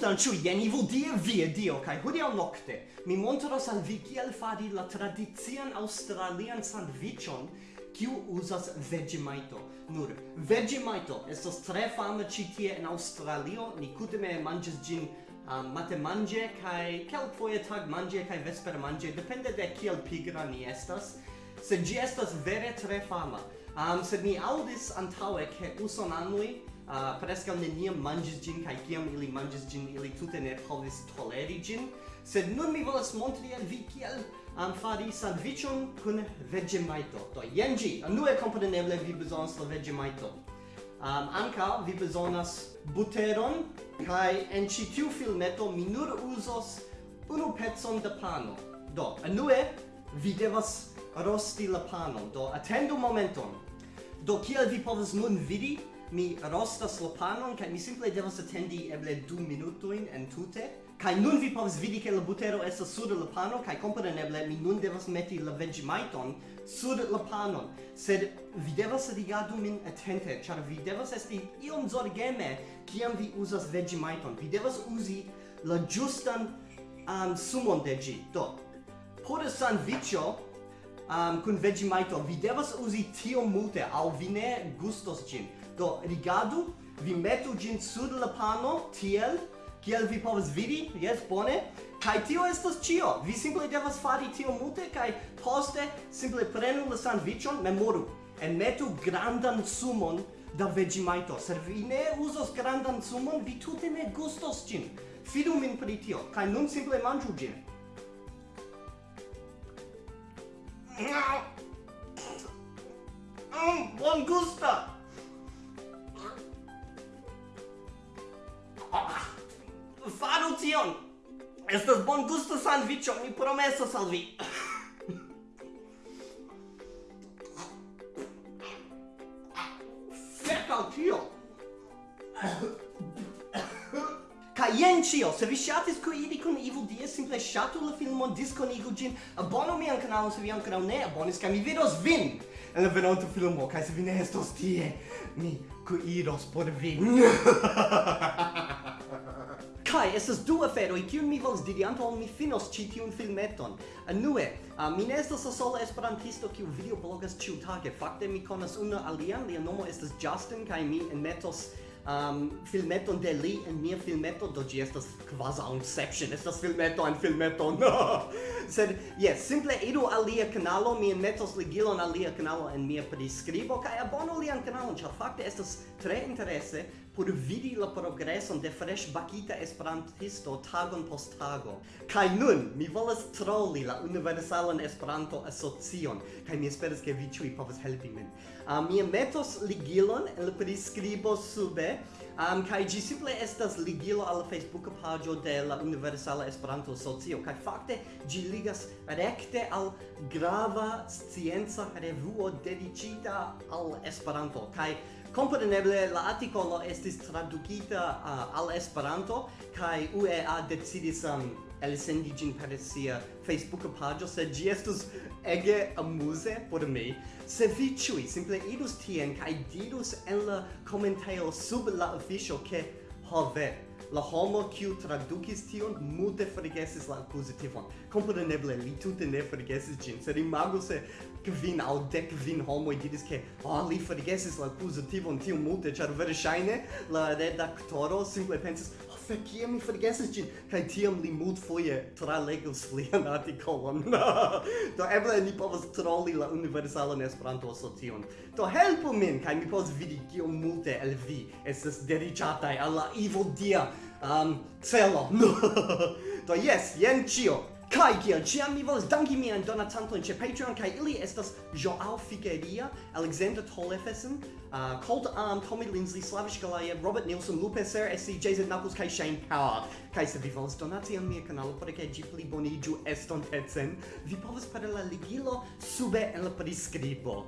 Sultan ciu jenivu die vie dio, kai hodiau nocte mi montros al vi kiel fari la tradizian australian sandwichon kiu uzas Vegemite. Nur Vegemite estas tre fama ci tie en Australio, Ni kutime manges gin uh, mate manje kaj kelkfoje tag manje kai vesper manje, depende de kiel pigra ni estas. se gi estas vere tre fama. Um, sed ni aŭdis antaŭe ke usonanoj Ah, uh, prescal neniam mangis gin, kai kiam ili mangis gin, ili tute ne povis toleri gin, sed nun mi volas montri al vi kiel um, ah, fari sandwichon kun vegemaito. Do, jen gi, anue compreneble vi bezonas la vegemaito. Um, ah, anca vi bezonas buteron, kai en ci tiu filmeto mi nur usos unu pezon de pano. Do, anue vi devas rosti la panon. Do, atendu momenton. Do, kiel vi povas nun vidi, mi rostas la panon kaj mi simple devas atendi eble du minutojn entute kaj nun vi povas vidi ke la butero estas sur la pano kaj kompreneble mi nun devas meti la vegemajton sur la panon. Sed vi devas rigardu min atente ĉar vi devas esti iom zorgeme kiam vi uzas vegemajton vi devas uzi la ĝustan um, sumon de ĝi. Do por sandviĉo um, kun Vegemite vi devas uzi tiom multe au vi ne gustos gin do rigardu, vi metu gin sur la pano tiel kiel vi povas vidi yes, bone Kai tio estos cio. Vi simple devas fari tio multe kai poste simple prenu la sandwichon, memoru en metu grandan sumon da Vegemite. Se vi ne uzos grandan sumon, vi tute ne gustos gin. Fidu min pri tio, kai nun simple manju gin. bon gusta. Ah, faru tion. Estas bon gusta sandviĉo, mi promesas al vi. Fek al tio jen cio, se vi shatis koidi kun Evil Die, simple shatu la filmon, diskonigu gin, abonu mian kanalon se vi ankoraŭ ne abonis, kaj mi vidos vin en la venonta filmo, kaj se vi ne estos tie, mi kuiros por vin. Kai, estas du aferoj kiun mi vols diri antaŭ mi finos ci tiun filmeton. Anue, uh, mi ne estas la sola esperantisto kiu videoblogas ĉiutage. Fakte mi konas unu alian, lia nomo estas Justin kai mi enmetos um, filmeton de li en mia filmeto, do gi estas kvazaŭ Inception, estas filmeto en filmeto, no! Sed, yes, simple idu al lia kanalo, mi metos ligilon al lia kanalo en mia prescribo, kai abono lian kanalon, ĉar fakte estas tre interesse por vidi la progreson de fresh bakita esperantisto tagon post tago. Kai nun, mi volas trolli la Universalan Esperanto Asocion, kai mi esperas ke vi ĉiuj povas helpi min. Uh, mi metos ligilon en la priskribo sube, Um, kai gi simple estas ligilo al Facebook pagio de la Universala Esperanto Socio, kai fakte gi ligas rekte al grava scienca revuo dedicita al Esperanto, kai Kompreneble la artikolo estis tradukita uh, al Esperanto kaj UEA decidis um, el sendi gin per sia Facebook pagio, sed gi estus ege amuse por mi. Se vi ciui simple idus tien kai dirus en la commentaio sub la official che ho ve, la homo kiu tradukis tion multe forgesis la akuzitivon. Kompreneble li tute ne forgesis ĝin, sed imagu se kvin aŭ dek kvin homoj diris ke oh, li forgesis la akuzitivon tiom multe, ĉar verŝajne la redaktoro simple pensis kia mi forgesis ĝin kaj tiam li multfoje tralegos lian artikolon do eble ni povas troli la universalan Esperanto asocion do helpu min kaj mi povas vidi kiom multe el vi estas dediĉataj al la dia um, celo. Do yes, jen ĉio. Kai kiel ciam mi volas danki mian donatantojn ĉe Patreon kai ili estas Joao Figueria, Alexander Tolefesen, uh, Colt Arm, Tommy Lindsay, Slavish galaya Robert Nielsen, Lupe Ser, SC, JZ Knuckles kai Shane Power. kai se vi volas donati an mia kanalo por ke ĝi eston estontecen, vi povas per la ligilo sube en la prescribo